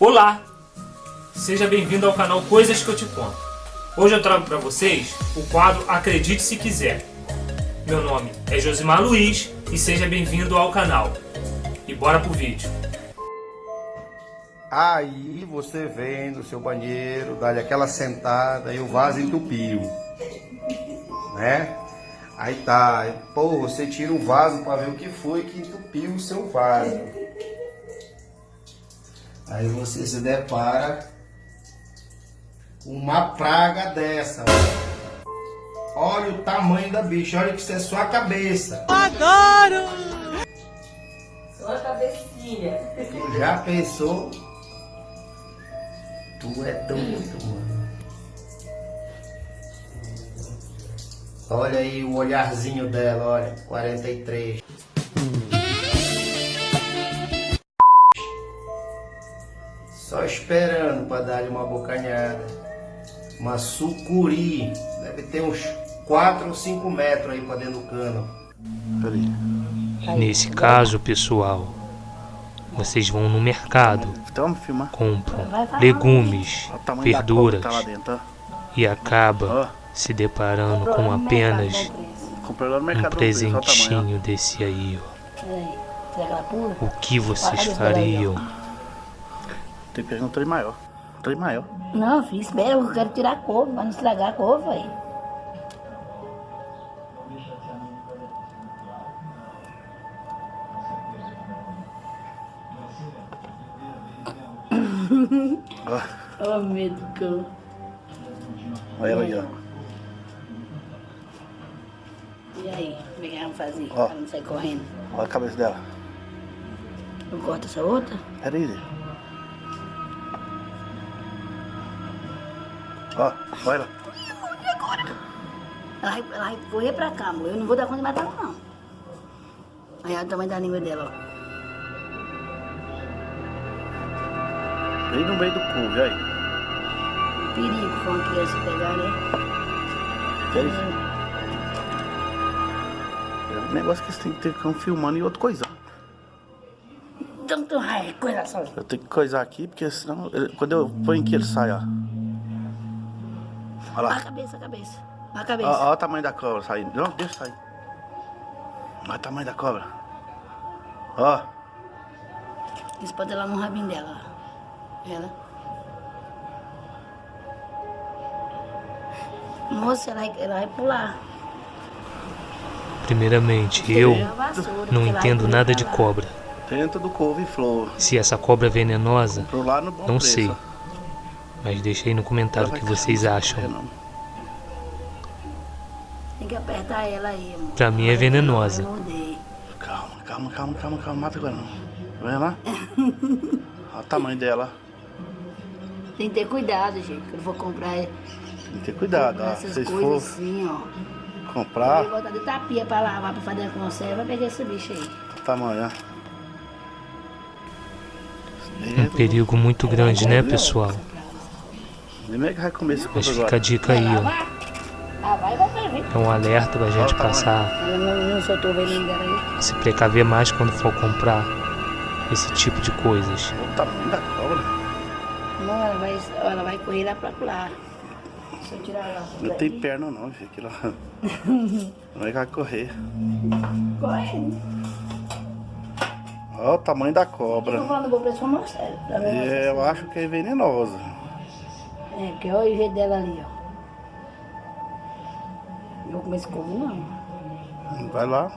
Olá! Seja bem-vindo ao canal Coisas que eu te conto. Hoje eu trago para vocês o quadro Acredite se quiser. Meu nome é Josimar Luiz e seja bem-vindo ao canal. E bora pro vídeo. Aí você vem no seu banheiro, dá aquela sentada e o vaso entupiu. Né? Aí tá, pô, você tira o vaso para ver o que foi que entupiu o seu vaso. Aí você se depara com uma praga dessa. Olha o tamanho da bicha, olha que isso é sua cabeça. Adoro! Sua cabecinha. Tu já pensou? Tu é doido, mano. Olha aí o olharzinho dela, olha, 43. Esperando para dar-lhe uma bocanhada. Uma sucuri. Deve ter uns 4 ou 5 metros aí para dentro do cano. Peraí. Nesse caso, pessoal, vocês vão no mercado, Então, compram legumes, verduras tá e. Ó, se deparando com apenas um presentinho desse aí, ó. O que vocês fariam? Tem que pegar um trem maior. Um trem maior. Não, filho, espera, eu quero tirar a couve, pra não estragar a couve, aí. Oh, medo do cão. olha ela aí, ó. E aí, como é que vamos fazer? Ó. Pra não sair correndo. Olha a cabeça dela. Eu corto essa outra? Peraí, Zé. Ó, olha ela. Ela vai, ela vai correr pra cá, amor. Eu não vou dar conta de matar ela, não. Aí olha o tamanho da língua dela, ó. Bem no meio do cu, viu aí? Perigo, foi uma criança pegar, né? Que é isso? É um negócio que você tem que ter cão filmando e outra coisa. Então, então, ai, coisa só. Eu tenho que coisar aqui, porque senão, quando eu ponho aqui, ele sai, ó. Olha Olha a lá. cabeça, a cabeça. Olha a cabeça. Ó, ó o tamanho da cobra saindo. Não, deixa sair. Olha o tamanho da cobra. Ó, Isso pode ir lá no rabinho dela. Ela. Moça, ela, vai- ela vai pular. Primeiramente, eu não entendo nada de lá. cobra. dentro do couve-flor. Se essa cobra é venenosa, lá não sei. Mas deixa aí no comentário o que vocês É, acham. Tem que apertar ela aí, amor. Pra mim é venenosa. Calma, calma, calma, calma, calma. Mata agora não. Vai lá. Olha o tamanho dela. Tem que ter cuidado, gente. Quando for comprar, Tem que ter cuidado, ó. essas Se coisas for assim, ó. comprar, Vou botar de tapia pra lavar, pra fazer a conserva, pegar esse bicho aí. o tamanho, ó. Um perigo muito grande, né, pessoal? Nem é que vai comer esse Mas coisa fica a dica aí, ó. Lavar? Lavar vai pra ver. É um alerta pra gente tamanho. passar Ela não, não soltou o veneno dela aí. a se precaver mais quando for comprar esse tipo de coisas. Olha o tamanho da cobra. Não, ela vai, ela vai correr lá pra lá. Deixa eu tirar ela. Não tem perna não, filho. Aquilo lá. Não é que vai correr. Corre. Olha o tamanho da Eu tô cobra. falando pra mostrar. Pra ver É, eu acho que é venenosa. É, porque olha o jeito dela ali, ó. Não vou comer esse couve, não. Vai lá.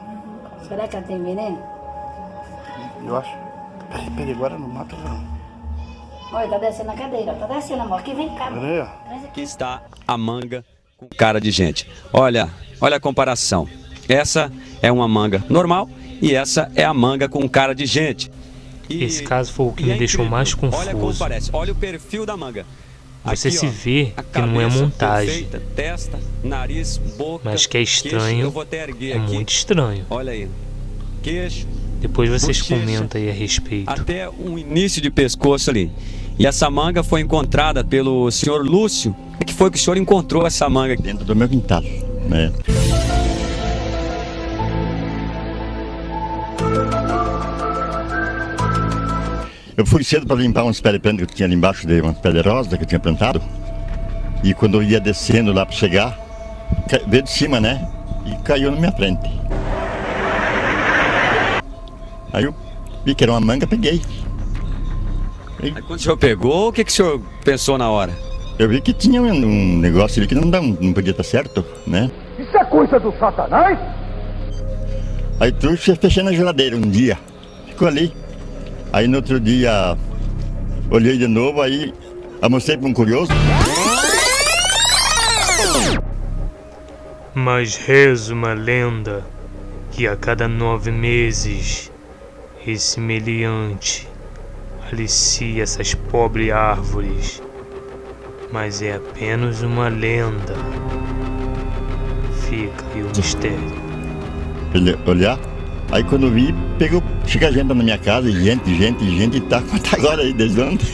Será que ela tem veneno? Eu acho. Peraí, peraí, agora não mata não. Olha, tá descendo na cadeira, ó. Tá descendo, amor. Aqui vem cá. amor. Peraí, ó. Traz aqui. Está a manga com cara de gente. Olha, olha a comparação. Essa é uma manga normal e essa é a manga com cara de gente. E- Esse caso foi o que me é deixou incrível. mais Olha como confuso. parece. Olha o perfil da manga. Você Aqui, se ó, vê que não é montagem, perfeita, testa, nariz, boca, mas que é queixo. estranho, Eu vou até erguer é aqui. muito estranho. Olha aí. Queixo, Depois vocês Bochecha. comentam aí a respeito. até um início de pescoço ali. E essa manga foi encontrada pelo senhor Lúcio. O que foi que o senhor encontrou essa manga aqui? dentro do meu quintal, né? Eu fui cedo para limpar uns pés de planta que tinha ali embaixo, de umas de rosa que eu tinha plantado. E quando eu ia descendo lá para chegar, veio de cima, né? E caiu na minha frente. Aí eu vi que era uma manga, peguei. Aí quando o senhor pegou, o que, que o senhor pensou na hora? Eu vi que tinha um, negócio ali que não, não, não podia estar certo, né? Isso é coisa do satanás? Aí trouxe fechei na geladeira um dia. Ficou ali. Aí no outro dia olhei de novo, aí mostrei para um curioso. Mas reza uma lenda que a cada nove meses esse meliante alicia essas pobres árvores. Mas é apenas uma lenda. Fica aí o mistério. Olhar, aí quando vi, pegou, chega gente na minha casa, gente, gente, gente, e tá agora aí, desde ontem.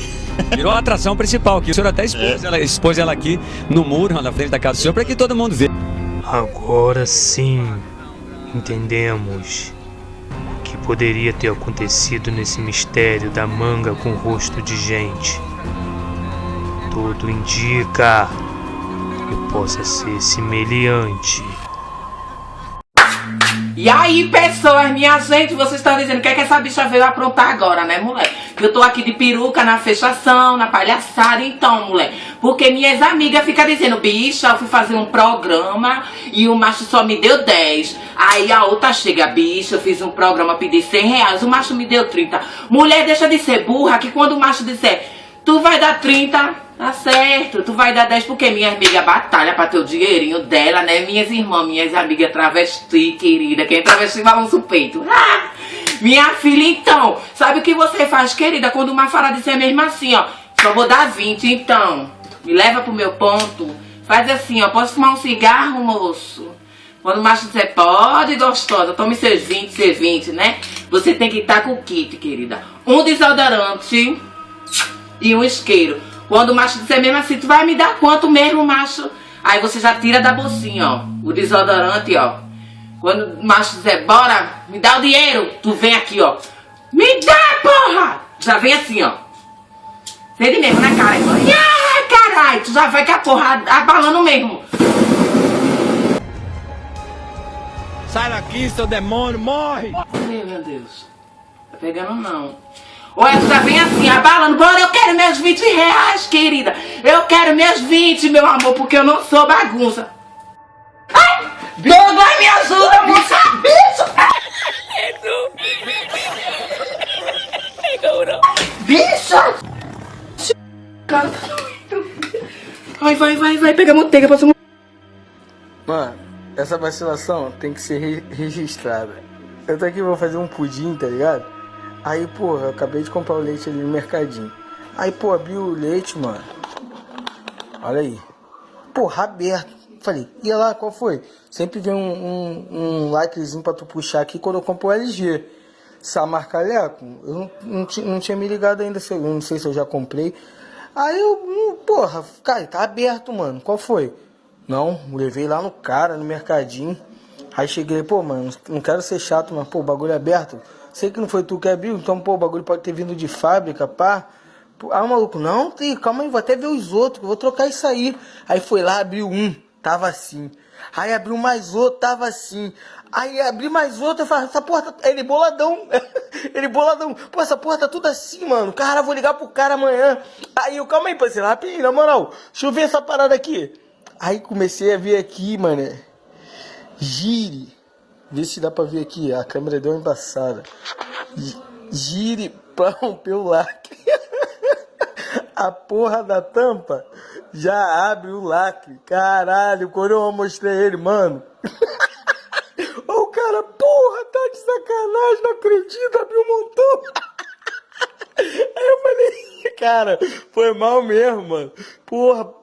Virou a atração principal, que o senhor até expôs, é. ela, expôs ela aqui no muro, na frente da casa do senhor, para que todo mundo veja. Agora sim, entendemos o que poderia ter acontecido nesse mistério da manga com rosto de gente. Tudo indica que possa ser semelhante. E aí, pessoas, minha gente, vocês estão dizendo o que, é que essa bicha veio aprontar agora, né, mulher? Eu tô aqui de peruca na fechação, na palhaçada, então, mulher. Porque minhas amigas ficam dizendo, bicha, eu fui fazer um programa e o macho só me deu 10. Aí a outra chega, bicha, eu fiz um programa, pedi 100 reais, o macho me deu 30. Mulher, deixa de ser burra, que quando o macho disser, tu vai dar 30, Tá certo, tu vai dar 10 porque minha amiga batalha pra ter o dinheirinho dela, né? Minhas irmãs, minhas amigas travesti, querida. Quem é travesti balança o peito. Minha filha, então, sabe o que você faz, querida? Quando uma fala disser mesmo assim, ó. Só vou dar 20, então. Me leva pro meu ponto. Faz assim, ó. Posso fumar um cigarro, moço? Quando o macho disser, pode, gostosa, tome seus 20, seus 20, né? Você tem que estar com o kit, querida. Um desodorante e um isqueiro. Quando o macho disser mesmo assim, tu vai me dar quanto mesmo, macho? Aí você já tira da bolsinha, ó, o desodorante, ó. Quando o macho disser, bora, me dá o dinheiro, tu vem aqui, ó. Me dá, porra! Já vem assim, ó. Vem mesmo, né, cara? Ai, caralho, tu já vai com a porra abalando mesmo. Sai daqui, seu demônio, morre! Meu Deus. Tá pegando não. Tu já vem assim, abalando. Bora, eu quero meus 20 reais, querida. Eu quero meus 20, meu amor, porque eu não sou bagunça. Ai! Douglas, me ajuda, moça! Bicho! Bicho! Vai, vai, vai, vai, pega a manteiga, passa Mano, essa vacilação tem que ser re registrada. Eu tô aqui vou fazer um pudim, tá ligado? Aí, porra, eu acabei de comprar o leite ali no mercadinho. Aí, pô, abri o leite, mano. Olha aí. Porra, aberto. Falei, e lá, qual foi? Sempre vem um, um, um likezinho pra tu puxar aqui quando eu compro o LG. Samarcaleco, eu não, não, não, tinha me ligado ainda, eu não sei se eu já comprei. Aí eu, hum, porra, cara, tá aberto, mano. Qual foi? Não, levei lá no cara, no mercadinho. Aí cheguei, pô, mano, não quero ser chato, mas, pô, bagulho é aberto. Sei que não foi tu que abriu, então, pô, o bagulho pode ter vindo de fábrica, pá. Ah, maluco, não, calma aí, vou até ver os outros, vou trocar isso aí. Aí foi lá, abriu um, tava assim. Aí abriu mais outro, tava assim. Aí abri mais outro, eu falei, essa porta, tá... ele boladão, ele boladão. Pô, essa porta tá tudo assim, mano. Cara, vou ligar pro cara amanhã. Aí eu, calma aí, parceiro, rapidinho, na moral, deixa eu ver essa parada aqui. Aí comecei a ver aqui, mano, gire. Vê se dá pra ver aqui, a câmera deu uma embaçada. Gire pra romper o lacre. a porra da tampa já abre o lacre. Caralho, quando eu mostrei ele, mano. o cara, porra, tá de sacanagem, não acredito, abriu um montão. Aí eu falei, cara, foi mal mesmo, mano. Porra,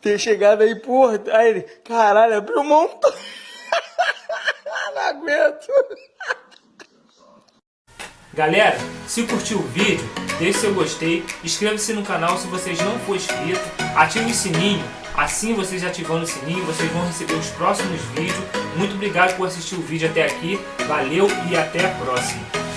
ter chegado aí, porra. Aí ele, caralho, abriu um montão não aguento. Galera, se curtiu o vídeo, deixe seu gostei, inscreva-se no canal se vocês não for inscrito, ative o sininho, assim vocês ativando o sininho, vocês vão receber os próximos vídeos. Muito obrigado por assistir o vídeo até aqui, valeu e até a próxima.